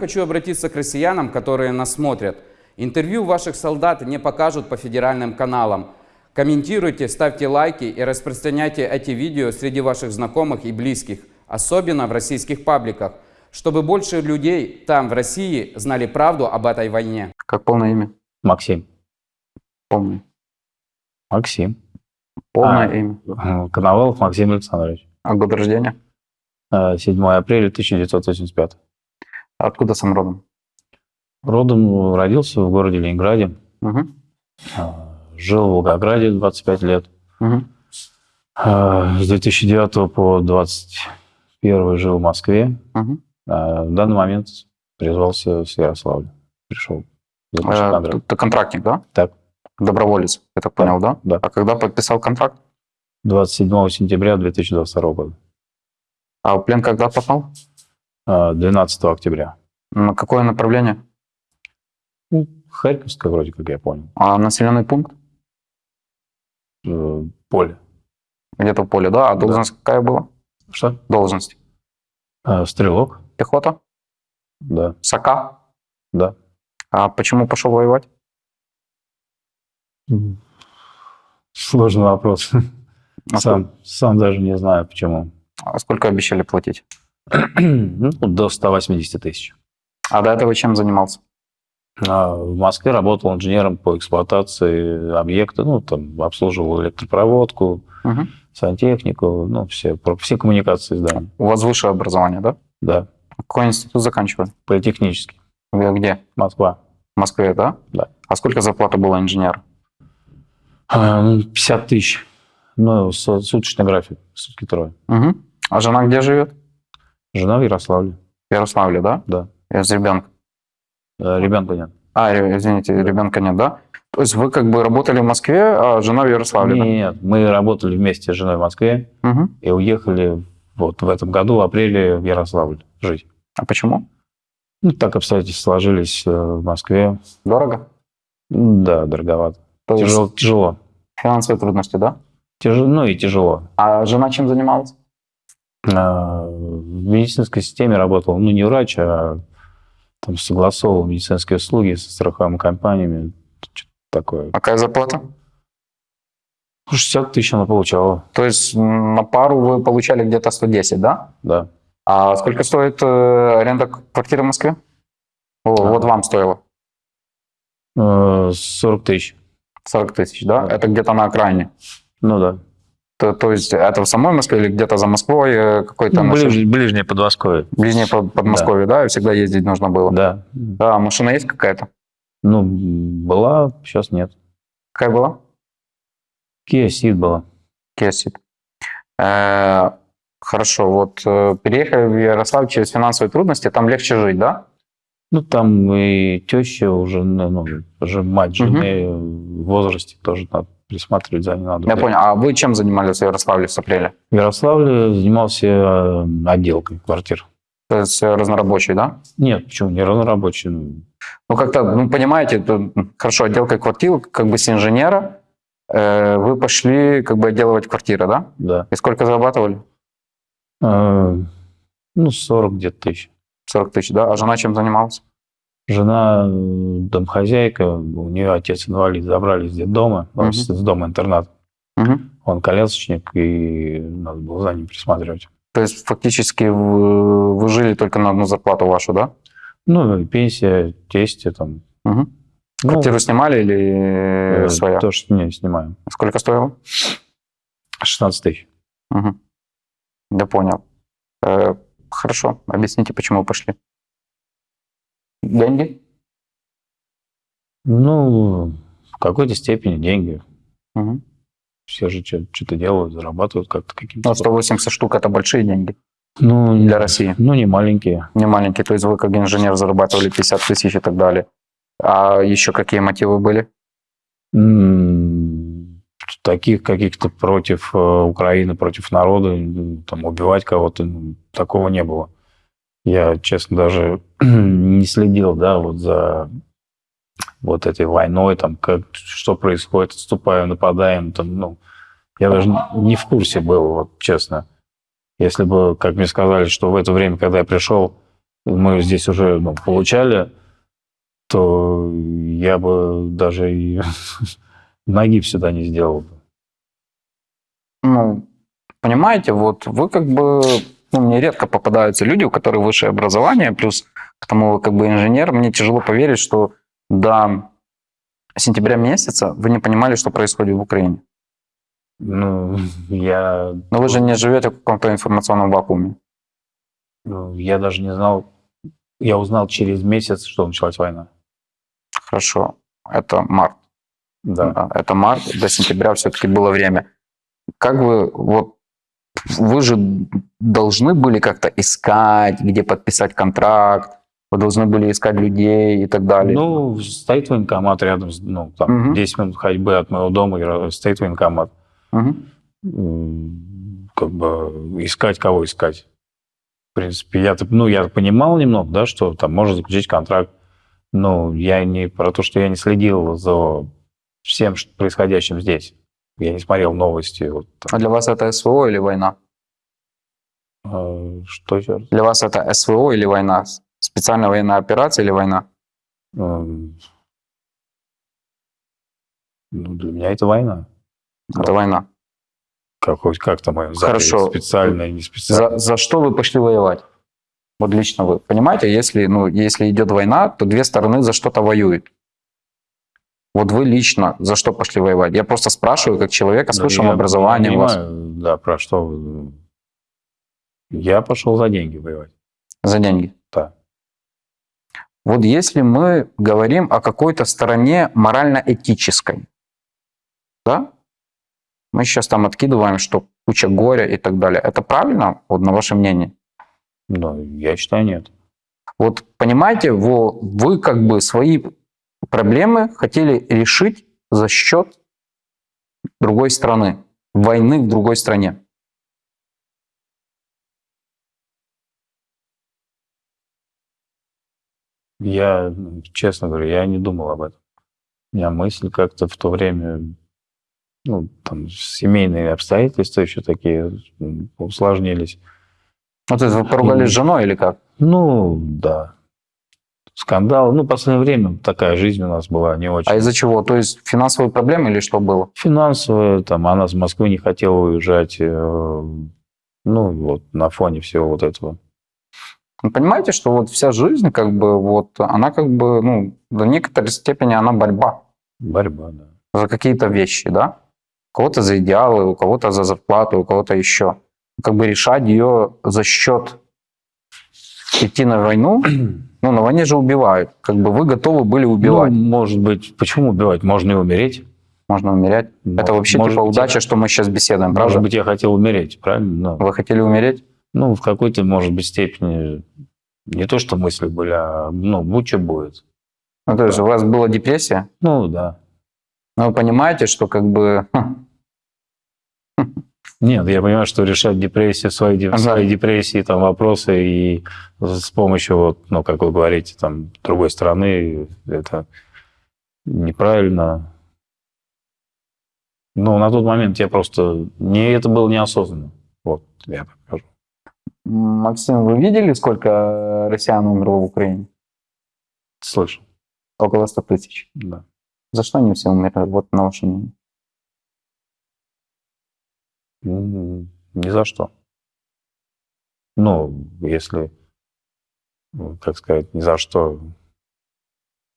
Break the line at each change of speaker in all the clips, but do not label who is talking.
Хочу обратиться к россиянам, которые нас смотрят. Интервью ваших солдат не покажут по федеральным каналам. Комментируйте, ставьте лайки и распространяйте эти видео среди ваших знакомых и близких, особенно в российских пабликах, чтобы больше людей там, в России, знали правду об этой войне.
Как полное имя?
Максим.
Помню.
Максим.
Полное
А.
имя.
Э, Коновалов Максим Александрович.
А год рождения?
Э, 7 апреля 1985.
Откуда сам родом?
Родом родился в городе Ленинграде.
Угу.
Э, Жил в Волгограде 25 лет.
Угу.
Э, С 2009 по 2021 жил в Москве.
Угу.
В данный момент призвался с Ярославля. Пришел. заключить контракт.
ты контрактник, да?
Так.
Доброволец, я так понял, да?
Да.
А когда подписал контракт?
27 сентября 2022 года.
А в плен когда попал?
Э, 12 октября.
На какое направление?
Ну, Харьковская, вроде как я понял.
А населенный пункт?
Э, Поле.
Где-то поле, да? А
Да.
должность какая была?
Что?
Должность?
Э, Стрелок?
Пехота?
Да.
Сока?
Да.
А почему пошел воевать?
Сложный вопрос.
А
Сам, сам даже не знаю, почему.
А сколько обещали платить?
Ну, до 180 тысяч.
А до этого чем занимался?
А В Москве работал инженером по эксплуатации объекта, ну, там, обслуживал электропроводку,
Мгм.
сантехнику, ну, все, все коммуникации здания.
У вас высшее образование, да?
Да,
Какой институт заканчивали?
политехнический.
Вы Где?
Москва.
В Москве, да?
Да.
А сколько зарплата была инженера?
А, ну, 50 тысяч. Ну, суточный график, сутки трое.
Угу. А жена где живет?
Жена в Ярославле,
В Ярославле, да?
да.
Я с ребенком.
Э, Ребенка нет.
А, извините, ребенка нет, да? То есть вы как бы работали в Москве, а жена в Ярославле,
Нет, мы работали вместе с женой в Москве
да? Мгм.
и уехали вот в этом году, в апреле, в Ярославль жить.
А почему?
Ну, так обстоятельства сложились э, в Москве.
Дорого?
Да, дороговато.
То есть
Тяжело, тяжело.
финансовые трудности, да?
Тяжело, ну и тяжело.
А жена чем занималась?
А, В медицинской системе работал, ну, не врач, а там согласовывал медицинские услуги со страховыми компаниями. Что-то такое.
Какая зарплата?
60 тысяч она получала,
То есть на пару вы получали где-то 110, да?
да.
А сколько стоит э, аренда квартиры в Москве? О,
А.
Вот вам стоило
Э, 40 тысяч.
40 тысяч, да?
Да.
Это где-то на окраине.
Ну да.
То, то есть это в самой Москве или где-то за Москвой э, какой-то
Ну, ближ- ближнее Подмосковье.
ближнее под- Подмосковье, да. И всегда ездить нужно было.
Да.
Да, машина есть какая-то?
Ну, была, сейчас нет.
Какая была?
Kia Ceed была.
Kia Ceed. Э, Хорошо, вот э, переехали в Ярославль через финансовые трудности, там легче жить, да?
Ну, там и теща уже, ну, ну, уже мать жены в возрасте тоже надо присматривать за ней надо.
Я понял. А вы чем занимались в Ярославле с апреля?
В Ярославле занимался э, отделкой квартир.
То есть э, разнорабочий, да?
Нет, почему? Не разнорабочий. ну,
Ну, как-то, ну, понимаете, хорошо, отделка квартир, как бы с инженера, э, вы пошли как бы отделывать квартиры, да?
Да.
И сколько зарабатывали?
Э, Ну, 40 где-то тысяч.
40 тысяч, да? А жена чем занималась?
Жена э, домохозяйка, у нее отец инвалид, забрали из детдома, ну,
Мгм.
с с дома интернат.
Мгм.
Он колясочник, и надо было за ним присматривать.
То есть фактически вы, вы жили только на одну зарплату вашу, да?
Ну, и пенсия, тесте там.
Мгм.
Ну,
Квартиру снимали или
э,
своя?
То, что не снимаем.
Сколько стоило?
16 тысяч.
Мгм. Да понял. Э, хорошо, объясните, почему пошли. Деньги?
Ну, в какой-то степени деньги.
Мгм.
Все же что-то делают, зарабатывают как-то каким-то.
Ну, 180 штук – это большие деньги
Ну,
для России.
Ну, не маленькие.
Не маленькие, то есть вы как инженер зарабатывали 50 тысяч и так далее. А еще какие мотивы были?
Таких каких-то против э, Украины, против народа, там, убивать кого-то, такого не было. Я, честно, даже не следил, да, вот за вот этой войной, там, как, что происходит, отступаем, нападаем, там, ну, я даже не в курсе был, вот, честно. Если бы, как мне сказали, что в это время, когда я пришел, мы здесь уже ну, получали, то я бы даже и ноги сюда не сделал. бы.
Ну, понимаете, вот вы как бы, ну, мне редко попадаются люди, у которых высшее образование, плюс к тому как бы инженер, мне тяжело поверить, что до сентября месяца вы не понимали, что происходит в Украине.
Ну, я,
Но вы же не живете в каком-то информационном вакууме.
ну, я даже не знал, я узнал через месяц, что началась война.
Хорошо, это март.
Да.
Да, это март, до сентября все-таки было время. Как вы, вот, вы же должны были как-то искать, где подписать контракт, вы должны были искать людей и так далее.
Ну, стоит военкомат рядом, ну, там,
Мгм.
10 минут ходьбы от моего дома, стоит военкомат. М, Как бы искать, кого искать. В принципе, я, ну, я понимал немного, да, что там можно заключить контракт, но я не про то, что я не следил за всем происходящим здесь. Я не смотрел новости. Вот,
А для вас это СВО или война?
А, Что еще?
Для вас это СВО или война? Специальная военная операция или война?
Ну, для меня это война.
Это война.
Как, как там ее
Хорошо.
специально, не специально.
За, за что вы пошли воевать? Вот лично вы. Понимаете, если, ну, если идет война, то две стороны за что-то воюют. Вот вы лично за что пошли воевать? Я просто спрашиваю, как человека с
Ну,
высшим
я
образованием. у вас.
понимаю, Да, про что вы. Я пошел за деньги воевать.
За деньги.
Да.
Вот если мы говорим о какой-то стороне морально-этической, да? Мы сейчас там откидываем, что куча горя и так далее. Это правильно, вот на ваше мнение?
Ну, я считаю, нет.
Вот понимаете, вы, вы как бы свои проблемы хотели решить за счет другой страны, войны в другой стране.
Я, ну, честно говорю, я не думал об этом. У меня мысль как-то в то время, ну, там, семейные обстоятельства еще такие усложнились.
Ну, то есть вы поругались с женой или как?
Ну, да. Скандал. Ну, в последнее время такая жизнь у нас была не очень.
А из-за чего? То есть финансовые проблемы или что было?
Финансовая, там, она с Москвы не хотела уезжать. э, Ну, вот на фоне всего вот этого.
Вы понимаете, что вот вся жизнь, как бы, вот, она как бы, ну, до некоторой степени она борьба
Борьба, да.
за какие-то вещи, да? У кого-то за идеалы, у кого-то за зарплату, у кого-то еще. Как бы решать ее за счет идти на войну, ну, на войне же убивают. Как бы вы готовы были убивать.
Ну, может быть, почему убивать? Можно и умереть.
Можно умерять. Это вообще
Может
типа
быть,
удача,
я-
что мы сейчас беседуем, правда?
Может быть, я хотел умереть, правильно? Ну,
Вы хотели умереть?
ну, в какой-то, может быть, степени не то, что мысли были, а, ну, будь что будет.
Ну, то есть у вас была депрессия,
Ну, да.
но вы понимаете, что как бы...
Нет, я понимаю, что решать депрессию, свои,
Ага.
свои депрессии, там, вопросы и с помощью, вот, ну, как вы говорите, там, другой стороны, это неправильно. Ну, на тот момент я просто... Не, это было неосознанно. Вот, я так скажу.
Максим, вы видели, сколько россиян умерло в Украине?
Слышал,
Около 100 тысяч.
да.
За что они все умерли? Вот на ваше мнение.
М, Ни за что. Ну, если, ну, как сказать, ни за что.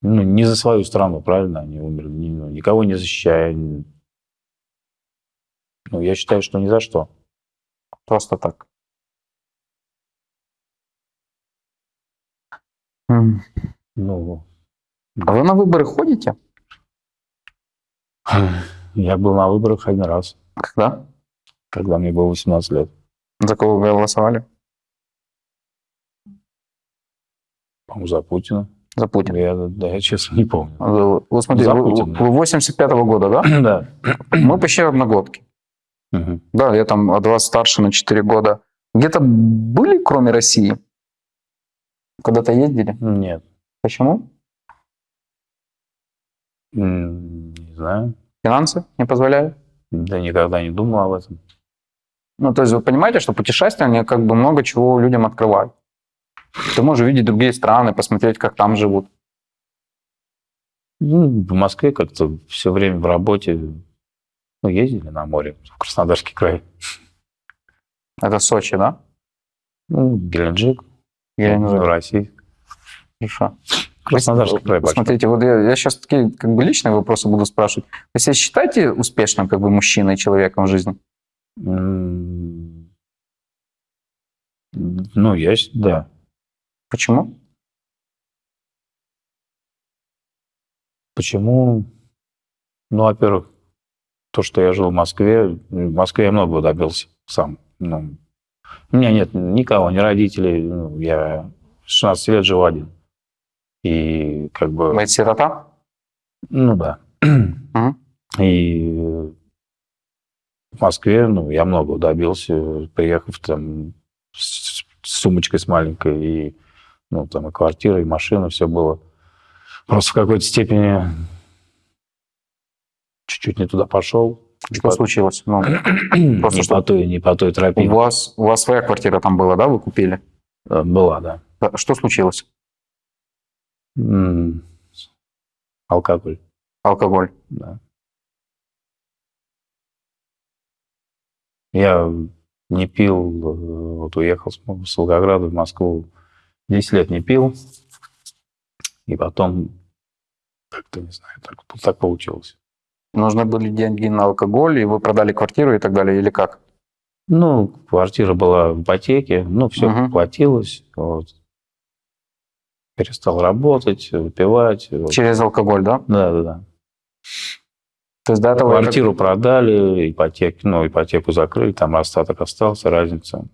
Ну, не за свою страну, правильно, они умерли, ни- ну, никого не защищая. Ну, я считаю, что ни за что.
Просто так. М.
Ну,
А вы на выборы ходите?
я был на выборах один раз,
Когда?
Когда мне было 18 лет.
За кого вы голосовали?
По-моему, за Путина.
За Путина.
Я, да, я честно не помню.
Вы, вы смотрите,
За
вы,
Путина.
вы 85-го года, да?
Да.
Мы почти одногодки.
Мгм.
Да, я там от вас старше на 4 года. Где-то были, кроме России? Куда-то ездили?
Нет.
Почему?
Не знаю.
Финансы не позволяют?
Да никогда не думал об этом.
Ну, то есть вы понимаете, что путешествия, они как бы много чего людям открывают. Ты можешь увидеть другие страны, посмотреть, как там живут.
Ну, в Москве как-то все время в работе, ну, ездили на море, в Краснодарский край.
Это Сочи, да?
Ну, Геленджик,
Геленджик.
ну, Россия.
Хорошо.
Краснодарский край.
Смотрите, вот я, я сейчас такие как бы личные вопросы буду спрашивать. Вы себя считаете успешным как бы мужчиной, человеком в жизни?
М, Ну, я, щ- да.
Почему?
Почему? Ну, во-первых, то, что я жил в Москве, в Москве я многого добился сам. Ну, у меня нет никого, ни родителей. Ну, я 16 лет жил один. И как бы...
Вы сирота?
Ну да. И в Москве, ну, я многого добился, приехав там с с сумочкой с маленькой, и, ну, там и квартира, и машина, все было. Просто в какой-то степени чуть-чуть не туда пошел.
Что
по-
случилось? Ну, просто
не
что-
по той, не по той
у
тропе.
вас, у вас своя квартира там была, да, вы купили?
Э, Была, да.
Что случилось?
М, Алкоголь,
Алкоголь.
да. Я не пил, э, вот уехал с Волгограда в Москву, 10 лет не пил, и потом, как-то, не знаю, так, так получилось.
Нужны были деньги на алкоголь, и вы продали квартиру и так далее, или как?
Ну, квартира была в ипотеке, ну, все
Мгм.
платилось, вот. Перестал работать, выпивать. вот.
Через алкоголь, да?
Да, да, да.
То есть до этого... вы как-
Квартиру продали, ипотеку, ну, ипотеку закрыли, там остаток остался, разница.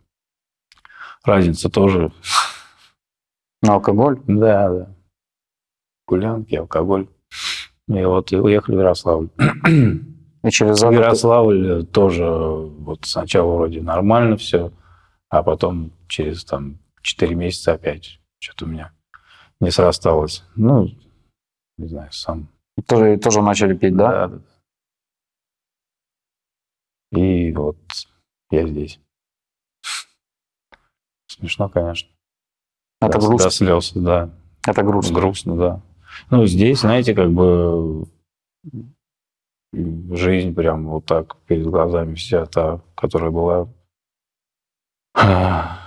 Разница тоже,
На алкоголь?
да, да. Гулянки, алкоголь. И вот и уехали в Ярославль.
И через заработок-
Ярославль тоже вот сначала вроде нормально все, а потом через там 4 месяца опять что-то у меня не срасталось. Ну, не знаю, сам.
тоже, тоже начали пить, да?
да. И вот я здесь. Смешно, конечно.
Это
до,
грустно.
до слез, да.
Это грустно.
Грустно, да. Ну, здесь, знаете, как бы жизнь прям вот так перед глазами вся та, которая была.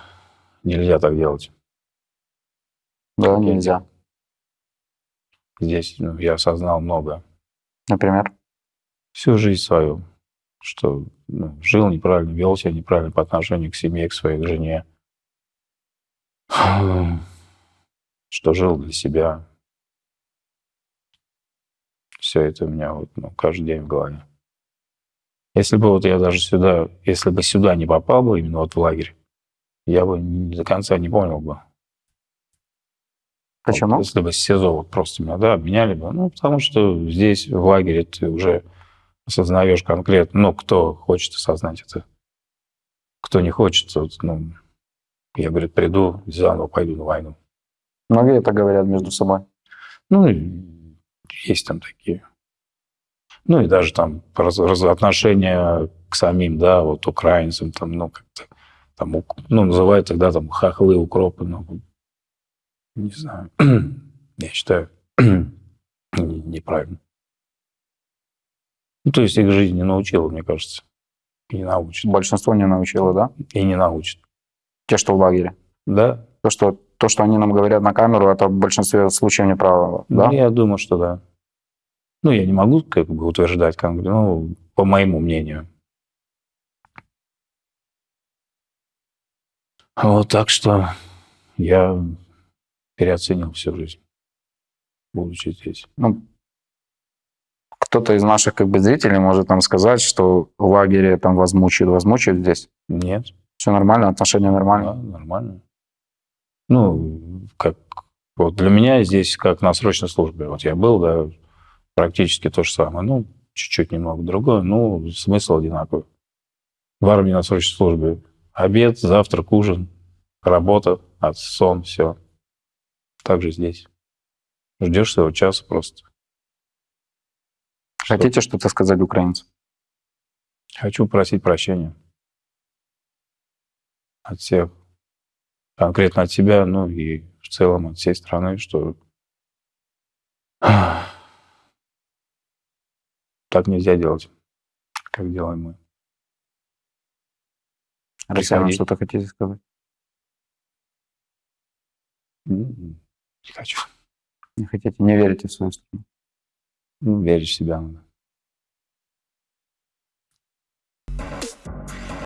Нельзя так делать.
Да, нельзя.
Здесь ну, я осознал много.
Например.
Всю жизнь свою. Что ну, жил неправильно, вел себя неправильно по отношению к семье, к своей к жене. Что жил для себя. Все это у меня вот, ну, каждый день в голове. Если бы вот я даже сюда, если бы сюда не попал бы, именно вот в лагерь, я бы до конца не понял бы.
Почему?
Вот если бы с СИЗО вот просто меня, да, обменяли бы. Ну, потому что здесь, в лагере, ты уже осознаешь конкретно, ну, кто хочет осознать это. Кто не хочет, вот, ну, я, говорит, приду, заново пойду на войну.
Многие это говорят между собой.
Ну, и есть там такие. Ну, и даже там раз- раз- отношения к самим, да, вот украинцам, там, ну, как-то, там, ну, называют тогда там хохлы, укропы, ну, не знаю. Я считаю, не- неправильно. Ну, то есть их жизнь не научила, мне кажется. И не научит.
Большинство не научило, да?
И не научит.
Те, что в лагере.
Да?
То, что, то, что они нам говорят на камеру, это в большинстве случаев неправда, да?
Ну, я думаю, что да. Ну, я не могу как бы утверждать конкретно, ну, по моему мнению. Вот так что я переоценил всю жизнь, будучи здесь.
Ну, кто-то из наших как бы зрителей может нам сказать, что в лагере там вас мучают, вас мучают здесь.
Нет,
Все нормально, отношения нормально.
да, нормально. Ну, как вот для меня здесь как на срочной службе. Вот я был, да, практически то же самое. Ну, чуть-чуть немного другое, ну, смысл одинаковый. В армии на срочной службе обед, завтрак, ужин, работа, от сон, все. Так же здесь. Ждешь своего часа просто.
Хотите что-то сказать украинцам?
Хочу просить прощения от всех конкретно от себя, ну и в целом от всей страны, что так нельзя делать, как делаем мы.
Россиянам что-то хотите сказать?
М, Не хочу.
Не хотите, не верите в свою страну?
Ну, Верить в себя надо.